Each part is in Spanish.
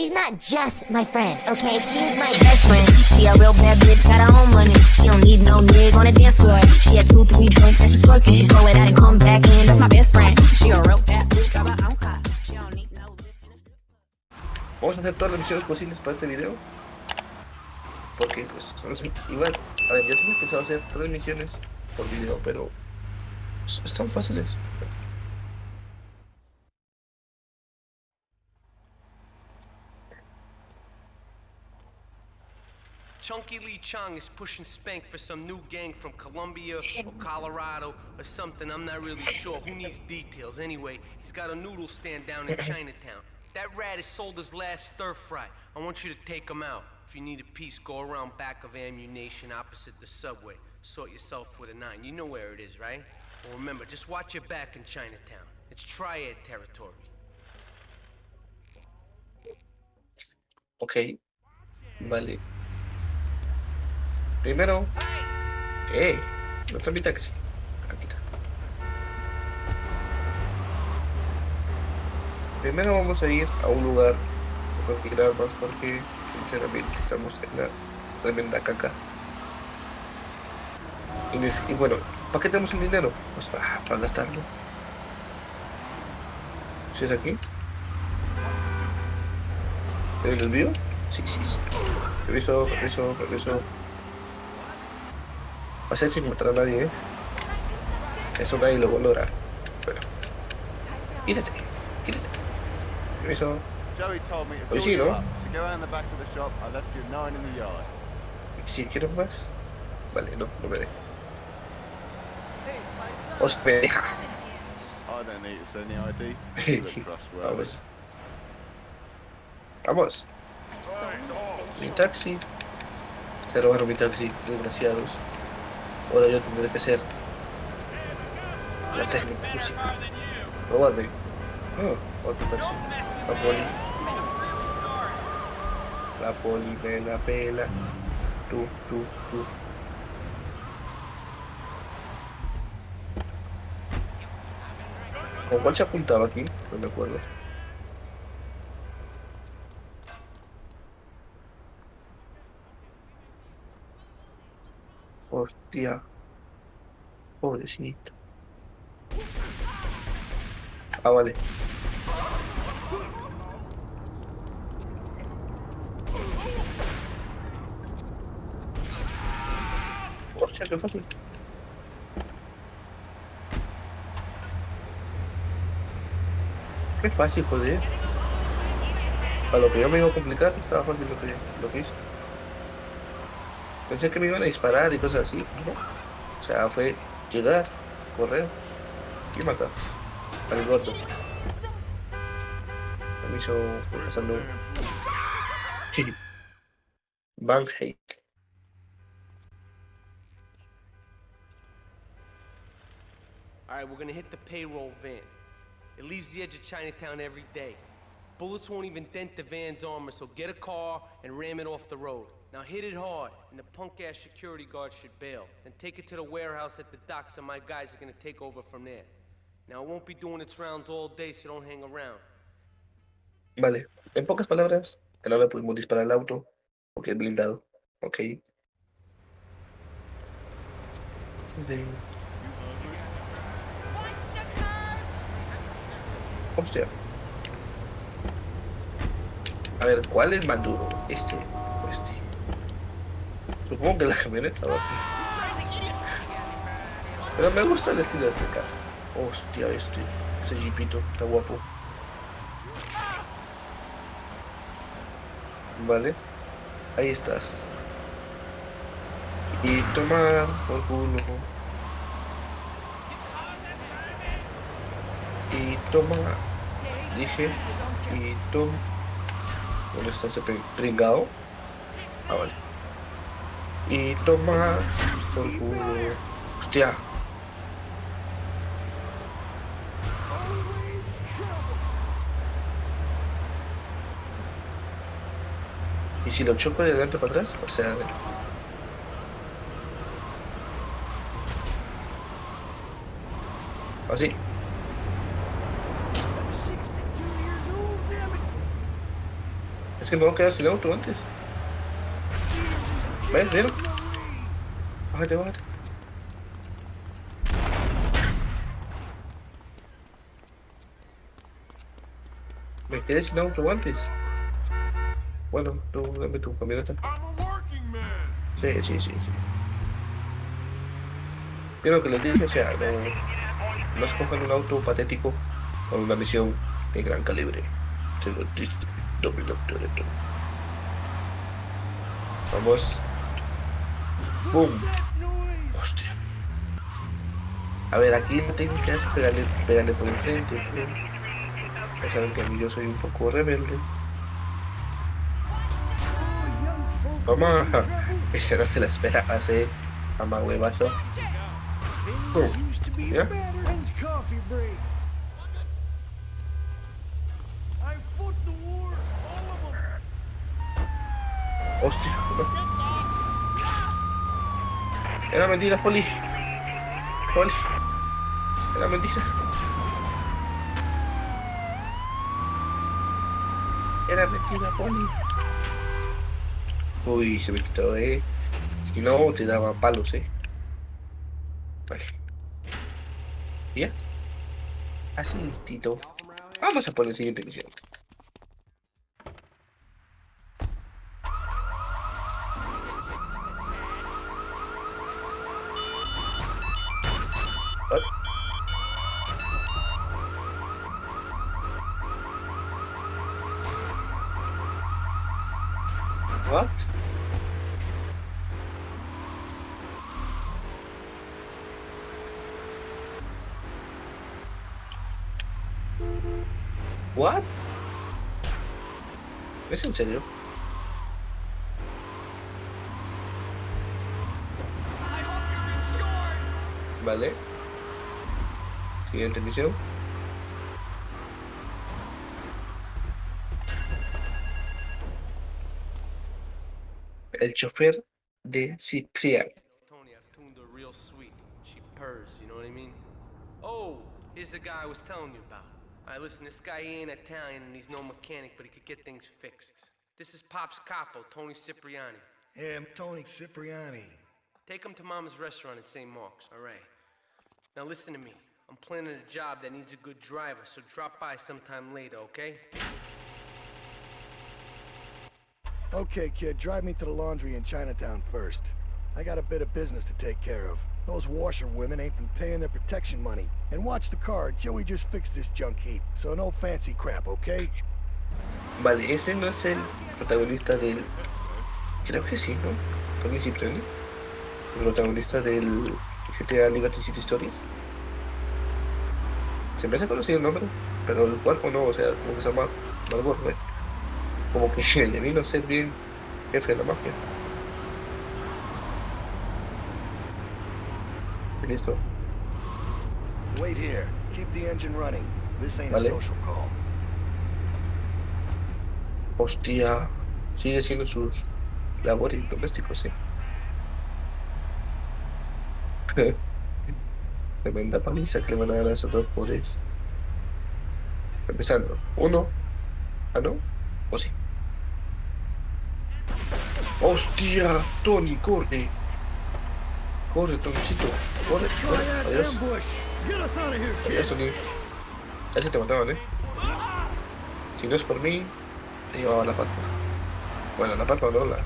She's not just my friend, okay? She's my best friend. She a real bad bitch, got her own money. She don't need no nigga on the dance floor. She had two, three drinks and she throw it and come back in. My best friend. She a real bad bitch, got her own car. She don't need no Vamos a hacer todas las misiones posibles para este video. Porque, pues, igual, a ver, yo tenía pensado hacer tres misiones por video, pero pues, están fáciles. Chunky Lee Chong is pushing Spank for some new gang from Colombia or Colorado or something. I'm not really sure. Who needs details? Anyway, he's got a noodle stand down in Chinatown. That rat has sold his last stir fry. I want you to take him out. If you need a piece, go around back of ammunition opposite the subway. Sort yourself with a nine. You know where it is, right? Well, remember, just watch your back in Chinatown. It's triad territory. Ok. Vale. Primero. ¡Eh! ¿No está mi taxi? Aquí está. Primero vamos a ir a un lugar a conseguir armas porque sinceramente estamos en la tremenda caca. Y, bueno, ¿para qué tenemos el dinero? Pues para, gastarlo. ¿Sí es aquí? ¿En el desvío? Sí, sí, sí. Reviso, reviso, reviso. Va a ser sin matar a nadie, ¿eh? Eso nadie lo va a lograr. Bueno. Quítese, quítese. Oh, fill sí, ¿no? Si quiero más. Vale, no, no me deja. Os me deja. Vamos. Vamos. Mi taxi. Se robaron mi taxi, desgraciados. Ahora yo tendré que ser la técnica música. Robarme. Oh, otro taxi. La poli. La poli me la pela. Tú, tú, tú. ¿Con cuál se apuntaba aquí? No me acuerdo. Hostia. Pobrecito. Ah, vale. Hostia, qué fácil. Qué fácil, joder. Para lo que yo me iba a complicar, estaba fácil lo que, lo que hice. Pensé que me iban a disparar y cosas así, ¿no? O sea, fue llegar, correr y matar al gordo. Me hizo pasando. Van hate. All right, we're gonna hit the payroll van. It leaves the edge of Chinatown every day. Bullets won't even dent the van's armor, so get a car and ram it off the road. Now hit it hard, and the punk-ass security guard should bail. Then take it to the warehouse at the docks, and my guys are gonna take over from there. Now it won't be doing its rounds all day, so don't hang around. Vale, en pocas palabras, que no le pudimos disparar al auto porque es blindado. Ok. De- Hostia. A ver, ¿cuál es más duro? ¿Este o este? Supongo que la camioneta va Pero me gusta el estilo de este carro. Hostia, este. Ese jeepito, está guapo. Vale. Ahí estás. Y tomar por culo. Y toma. Dije. Y toma. ¿Dónde está ese pring- pringao? Ah, vale. Y toma por culo. Hostia. ¿Y si lo choco de adelante para atrás? O sea, de- así. Es que me voy a quedar sin auto antes. ¿Ves? ¿Vieron? Bájate, bájate. Me quedé sin auto antes. Bueno, tú dame tu camioneta. Sí, sí, sí, sí. Pero que les dije, o sea, no, no escojan un auto patético con una misión de gran calibre. Se lo dice Doble Doctor Vamos. ¡Boom! Hostia. A ver, aquí no tengo que pegarle, pegarle por enfrente. Ya saben que a mí yo soy un poco rebelde. Mamá, esa no se la espera hace mamá huevazo. Boom. ¿Ya? Hostia. Era mentira, Poli. Poli. Era mentira. Era mentira, Poli. Uy, se me quitó, eh. Si no, te daba palos, eh. Vale. ¿Ya? Así, Tito. Vamos a la siguiente misión. What? What? ¿Es en serio? Vale. Siguiente misión. El chofer de Ciprian. Tony, I've tuned her real sweet. She purrs, you know what I mean? Oh, here's the guy I was telling you about. Alright, listen, this guy he ain't Italian and he's no mechanic, but he could get things fixed. This is Pop's capo, Tony Cipriani. Yeah, I'm Tony Cipriani. Take him to Mama's restaurant in St. Mark's, alright? Now listen to me. I'm planning a job that needs a good driver, so drop by sometime later, okay? Okay, kid, drive me to the laundry in Chinatown first. I got a bit of business to take care of. Those washerwomen ain't been paying their protection money. And watch the car, Joey just fixed this junk heap. So no fancy crap, okay? Vale, ese no es el protagonista del. Creo que sí, ¿no? Tony Cipriani. El protagonista del GTA Liberty City Stories. Se me hace conocido el nombre, pero el cuerpo no, o sea, como que se llama Malboro, ¿eh? Como que vino a ser bien jefe de la mafia. Listo. Wait here. Keep the engine running. This ain't a Vale. social call. Hostia, sigue siendo sus labores domésticos, ¿eh? Tremenda paliza que le van a dar a esos dos pobres. Empezando. Uno. Ah, no. O sí. Hostia, Tony, corre. Corre, Tonicito. Corre, corre. Adiós. Adiós, Tony. Ya se te mataban, eh. Si no es por mí, te llevaba la pascua. Bueno, la pascua no, la.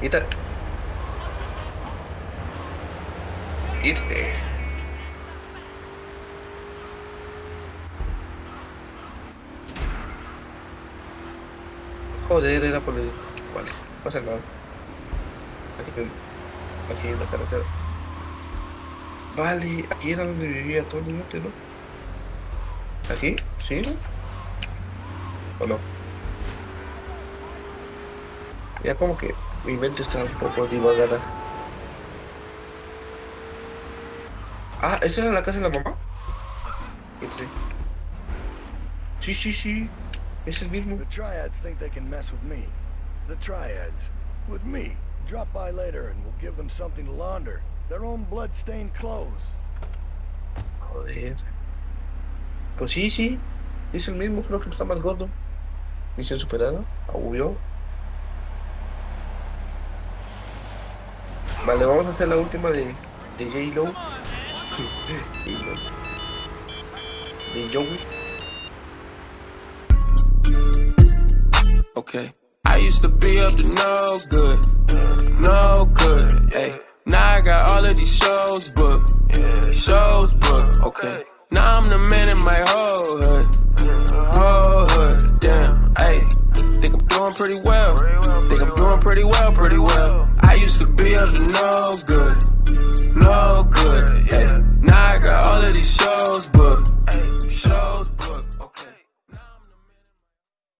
Y tal. Irte. Joder, era por el. Vale, pasa nada. Aquí, aquí en la carretera. Vale, aquí era donde vivía Tony antes, ¿no? ¿Aquí? ¿Sí? ¿no? ¿O no? Ya como que mi mente está un poco divagada. Ah, ¿esa era la casa de la mamá? Sí. Sí, sí, sí. Es el mismo. The Triads think they can mess with me. The Triads. With me. Drop by later and we'll give them something to launder. Their own blood-stained clothes. Joder. Pues sí, sí. Es el mismo, creo que está más gordo. Misión superada, obvio. Vale, vamos a hacer la última de, de J-Lo. J-Lo. De Joey. Okay. I used to be up to no good, no good. Hey, now I got all of these shows booked, shows booked. Okay. Now I'm the man in my whole hood, whole hood. Damn, hey, think I'm doing pretty well. Think I'm doing pretty well, pretty well. I used to be up to no good, no good. Hey.